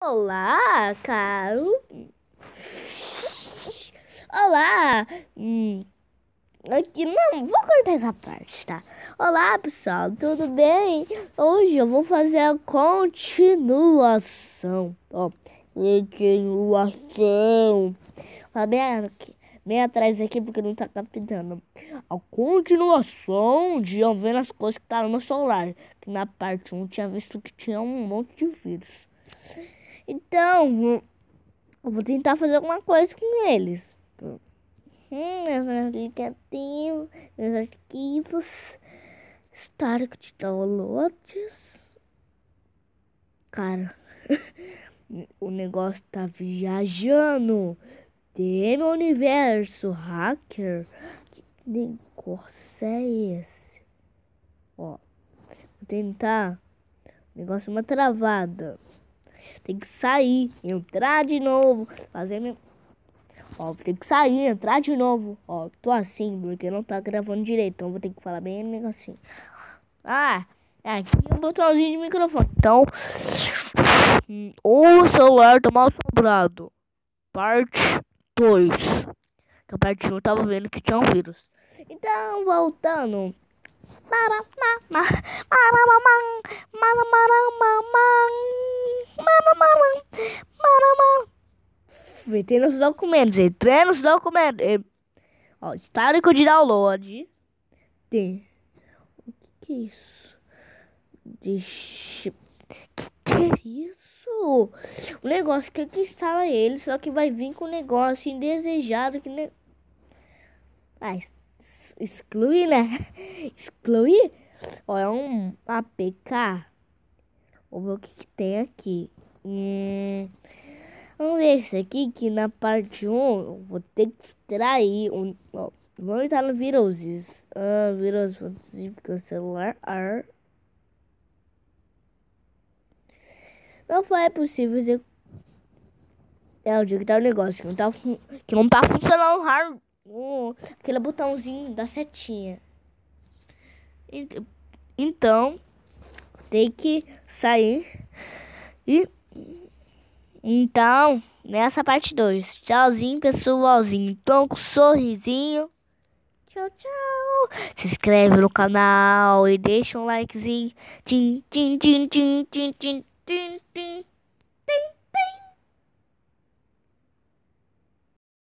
Olá, caro. Olá. Hum, aqui não, vou cortar essa parte, tá? Olá, pessoal, tudo bem? Hoje eu vou fazer a continuação. Ó, continuação. Fala bem bem atrás aqui porque não tá captando. A continuação de eu ver as coisas que tá no meu celular. Que na parte 1 tinha visto que tinha um monte de vírus. Então, eu vou tentar fazer alguma coisa com eles. Hum, meus aplicativos, meus arquivos, histórico de downloads. Cara, o negócio tá viajando. Tem universo hacker. Que negócio é esse? Ó, vou tentar. O negócio é uma travada. Tem que sair, entrar de novo, fazer meu. Ó, tem que sair, entrar de novo. Ó, tô assim, porque não tá gravando direito. Então vou ter que falar bem negocinho. Ah, aqui é um botãozinho de microfone. Então, o celular tá mal assombrado. Parte 2. Que a parte 1 tava vendo que tinha um vírus. Então, voltando. Para, para, para, para, Entrei nos documentos, entrei nos documentos. Ó, histórico de download. Tem. O que, que é isso? Deixa. Que que é isso? O negócio que, que instala ele, só que vai vir com um negócio indesejado que ne... Ah, excluir, né? Excluir? Ó, é um APK. Vamos ver o que, que tem aqui. Hum. Vamos ver esse aqui que na parte 1 eu vou ter que extrair um. Ó, vamos entrar no Viruses. Ah, Virus celular. Ar. Não foi possível dizer. É o dia que tá o negócio que não tá, que não tá funcionando hard, uh, aquele botãozinho da setinha. Então, tem que sair e então, nessa parte 2. Tchauzinho, pessoalzinho. Então, com um sorrisinho. Tchau, tchau. Se inscreve no canal e deixa um likezinho. Tim, tim, tim, tim, tim, tim.